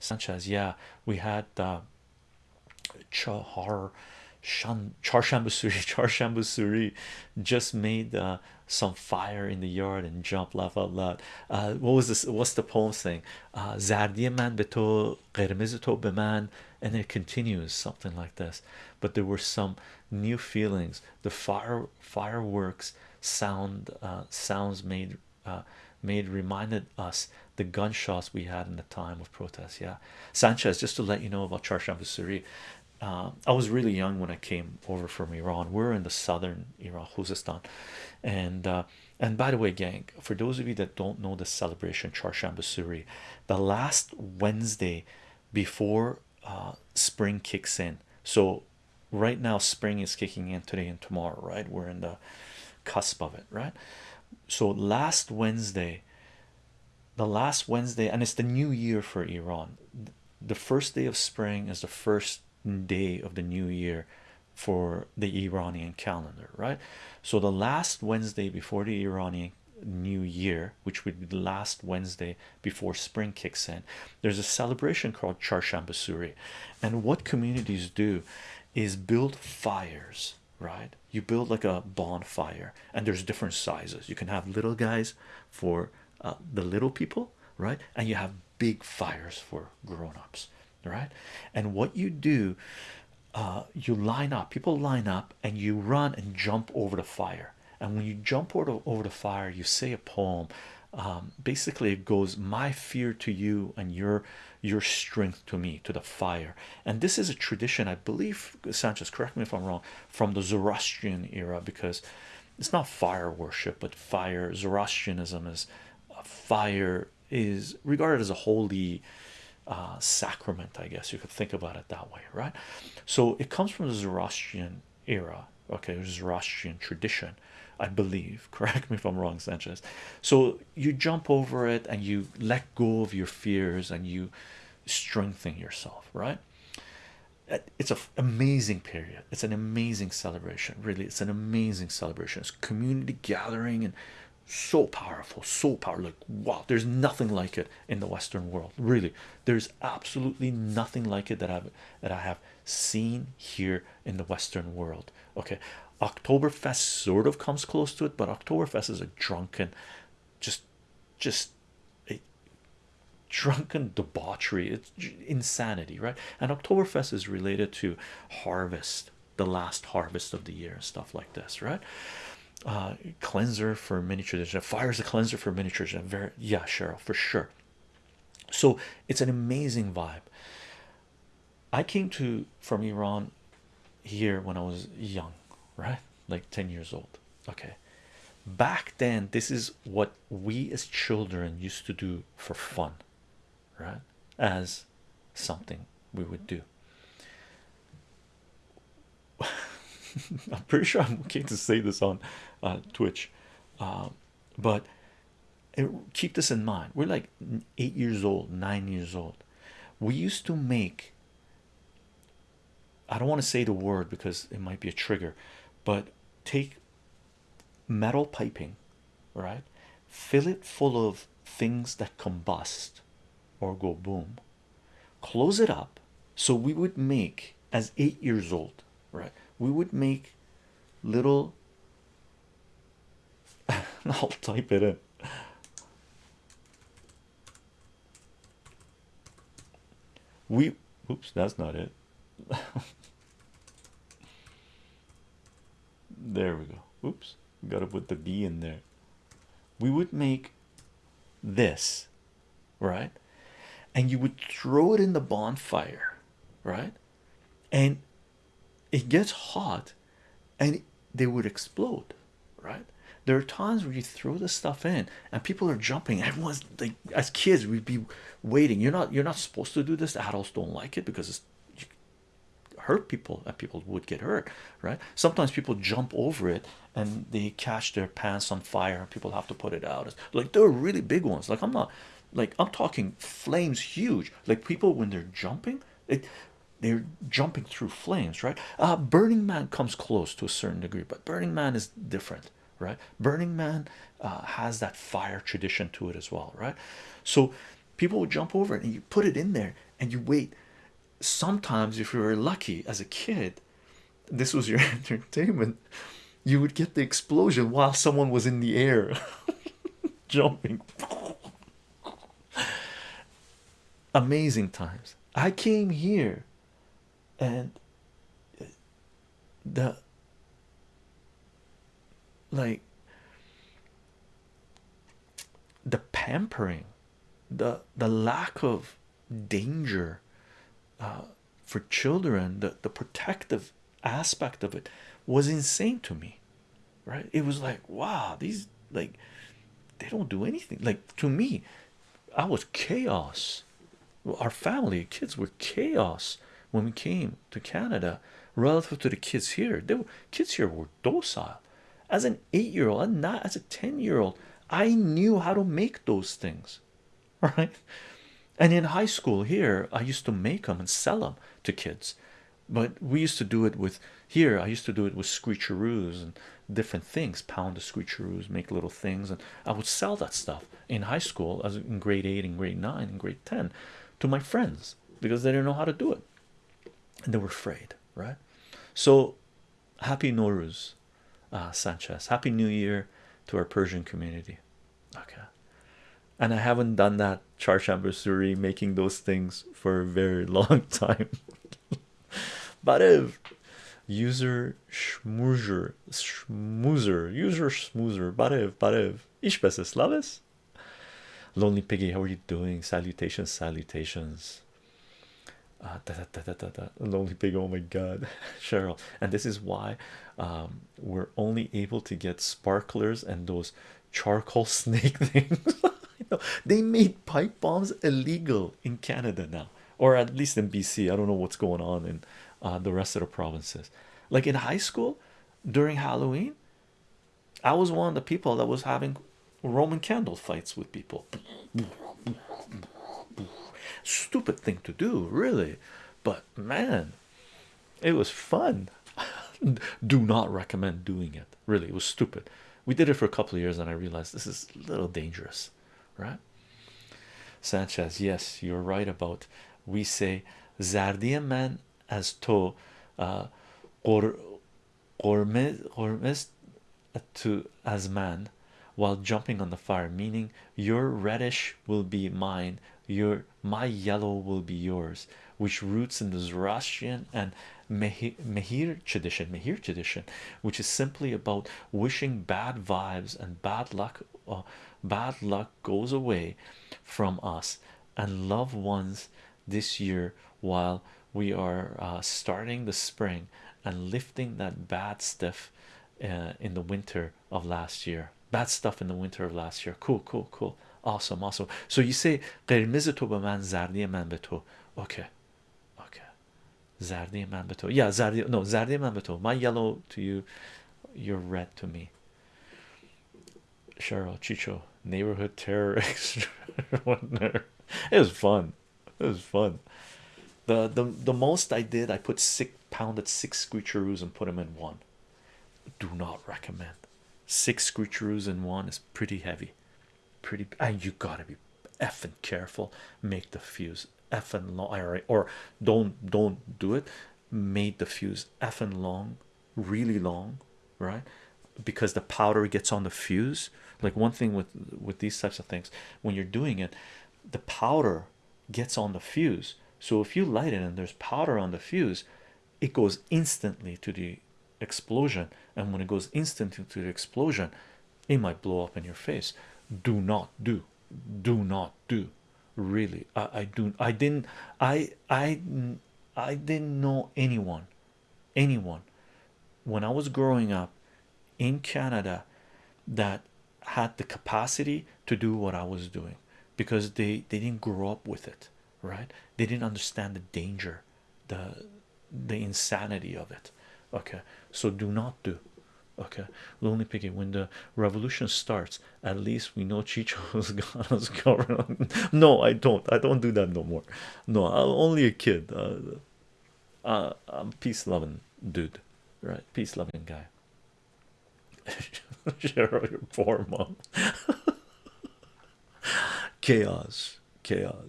Sanchez yeah we had uh, Chahar Shan Charshambusuri Charshambusuri just made uh, some fire in the yard and jump laugh out loud. Uh, what was this? What's the poem saying? Uh, man beto beman and it continues something like this. But there were some new feelings. The fire fireworks sound uh, sounds made uh, made reminded us the gunshots we had in the time of protest. Yeah, Sanchez. Just to let you know about Charshamba Suri, uh, I was really young when I came over from Iran. We're in the southern Iran, Khuzestan, and uh, and by the way, gang, for those of you that don't know the celebration Charshamba Suri, the last Wednesday before uh, spring kicks in. So right now, spring is kicking in today and tomorrow. Right, we're in the cusp of it. Right, so last Wednesday the last Wednesday, and it's the new year for Iran. The first day of spring is the first day of the new year for the Iranian calendar, right? So the last Wednesday before the Iranian new year, which would be the last Wednesday before spring kicks in, there's a celebration called Charshambasuri. And what communities do is build fires, right? You build like a bonfire, and there's different sizes. You can have little guys for uh, the little people, right? And you have big fires for grown-ups, right? And what you do, uh, you line up, people line up, and you run and jump over the fire. And when you jump over, over the fire, you say a poem. Um, basically, it goes, "My fear to you, and your your strength to me, to the fire." And this is a tradition, I believe. Sanchez, correct me if I'm wrong, from the Zoroastrian era, because it's not fire worship, but fire. Zoroastrianism is fire is regarded as a holy uh, sacrament, I guess you could think about it that way, right? So it comes from the Zoroastrian era, okay, Zoroastrian tradition, I believe. Correct me if I'm wrong, Sanchez. So you jump over it and you let go of your fears and you strengthen yourself, right? It's an amazing period. It's an amazing celebration. Really, it's an amazing celebration. It's community gathering and so powerful so powerful like wow there's nothing like it in the western world really there's absolutely nothing like it that i've that i have seen here in the western world okay oktoberfest sort of comes close to it but oktoberfest is a drunken just just a drunken debauchery. It's insanity right? And oktoberfest is related to harvest the last harvest of the year and stuff like this right? Uh, cleanser for miniatures fire is a cleanser for miniatures and very yeah cheryl for sure. So it's an amazing vibe. I came to from iran here when i was young right like 10 years old okay back then this is what we as children used to do for fun right as something we would do I'm pretty sure I'm okay to say this on uh, Twitch, uh, but keep this in mind. We're like eight years old, nine years old. We used to make. I don't want to say the word because it might be a trigger, but take metal piping, right? Fill it full of things that combust or go boom. Close it up. So we would make as eight years old, right? we would make little I'll type it in we oops that's not it there we go. Oops. Gotta put the B in there. We would make this right? And you would throw it in the bonfire right? And it gets hot and they would explode right? There are times where you throw the stuff in and people are jumping. Everyone's like as kids we'd be waiting. You're not you're not supposed to do this. Adults don't like it because it's hurt people and people would get hurt right? Sometimes people jump over it and they catch their pants on fire and people have to put it out. Like they're really big ones. Like i'm not like i'm talking flames huge. Like people when they're jumping it they're jumping through flames right? Uh burning man comes close to a certain degree but burning man is different right? Burning man uh, has that fire tradition to it as well right? So people would jump over it and you put it in there and you wait sometimes if you were lucky as a kid this was your entertainment you would get the explosion while someone was in the air jumping. Amazing times. I came here and the like the pampering the the lack of danger uh, for children the, the protective aspect of it was insane to me right? It was like wow these like they don't do anything. Like to me i was chaos. Our family kids were chaos when we came to canada relative to the kids here. They were kids here were docile. As an eight-year-old and not as a 10-year-old i knew how to make those things right and in high school here i used to make them and sell them to kids. But we used to do it with here i used to do it with screecheroos and different things pound the screecheroos make little things and i would sell that stuff in high school as in grade 8 and grade 9 and grade 10 to my friends because they didn't know how to do it. And they were afraid right? So happy Nowruz uh, Sanchez. Happy new year to our Persian community. Okay and I haven't done that Charshamba Suri making those things for a very long time. But if user schmoozer schmoozer user schmoozer barev barev ish slavis lonely piggy how are you doing? Salutations salutations. Uh, da, da, da, lonely pig oh my god. Cheryl. And this is why um, we're only able to get sparklers and those charcoal snake things they made pipe bombs illegal in canada now or at least in bc i don't know what's going on in uh, the rest of the provinces. Like in high school during halloween i was one of the people that was having roman candle fights with people. Stupid thing to do really. But man it was fun. Do not recommend doing it. Really it was stupid. We did it for a couple of years and i realized this is a little dangerous right? Sanchez yes you're right about we say zardia man as to uh to as man while jumping on the fire meaning your reddish will be mine your my yellow will be yours which roots in the Zoroastrian and Mehir tradition Mehir tradition which is simply about wishing bad vibes and bad luck uh, bad luck goes away from us and loved ones this year while we are uh, starting the spring and lifting that bad stuff uh, in the winter of last year. Bad stuff in the winter of last year. Cool cool cool awesome awesome so you say قرمز تو به من زردی من به تو okay okay زردی من به تو yeah زردی no زردی من به تو my yellow to you you're red to me Cheryl Chicho neighborhood terror it was fun it was fun the the the most I did I put six pounded six screecheroos and put them in one do not recommend six screecheroos in one is pretty heavy pretty and you gotta be effing careful. Make the fuse effing long or don't don't do it. Made the fuse effing long really long right? Because the powder gets on the fuse. Like one thing with with these types of things when you're doing it the powder gets on the fuse. So if you light it and there's powder on the fuse it goes instantly to the explosion. And when it goes instantly to the explosion it might blow up in your face do not do. Do not do. Really I, I do I didn't I I I didn't know anyone anyone when I was growing up in Canada that had the capacity to do what I was doing because they they didn't grow up with it right? They didn't understand the danger the the insanity of it okay? So do not do okay lonely piggy when the revolution starts at least we know chicho's covered no i don't. I don't do that no more. No i'm only a kid. Uh, uh i'm peace loving dude. Right peace loving guy. Cheryl, your poor mom. Chaos chaos